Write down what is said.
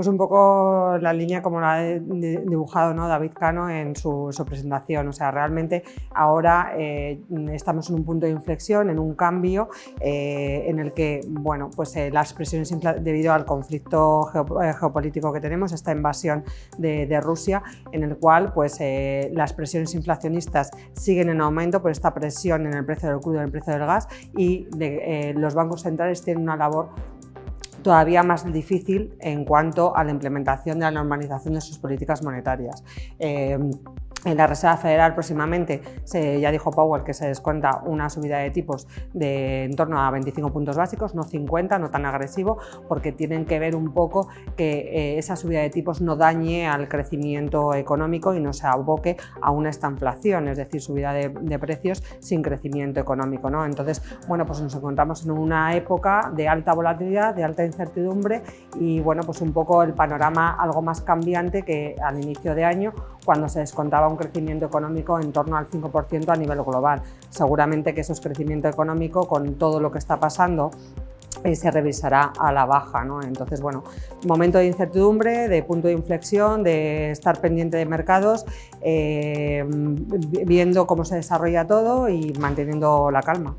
Pues un poco la línea como la ha dibujado. David Cano en su, presentación. O sea, realmente ahora eh, estamos en un punto de inflexión, en un cambio eh, en el que bueno, pues, eh, las presiones debido al conflicto geopolítico que tenemos, esta invasión de, Rusia, en el cual pues, las presiones inflacionistas siguen en aumento por esta presión en el precio del crudo en el precio del gas y los bancos centrales tienen una labor todavía más difícil en cuanto a la implementación de la normalización de sus políticas monetarias. Eh, en la Reserva Federal próximamente, se, ya dijo Powell que se descuenta una subida de tipos de en torno a 25 puntos básicos, no 50, no tan agresivo, porque tienen que ver un poco que eh, esa subida de tipos no dañe al crecimiento económico y no se aboque a una estanflación, es decir, subida de, precios sin crecimiento económico. ¿no? Entonces, bueno, pues nos encontramos en una época de alta volatilidad, de alta incertidumbre y bueno, pues un poco el panorama algo más cambiante que al inicio de año cuando se descontaba un crecimiento económico en torno al 5% a nivel global. Seguramente que eso es crecimiento económico con todo lo que está pasando eh, se revisará a la baja. ¿no? Entonces, bueno, momento de incertidumbre, de punto de inflexión, de estar pendiente de mercados, eh, viendo cómo se desarrolla todo y manteniendo la calma.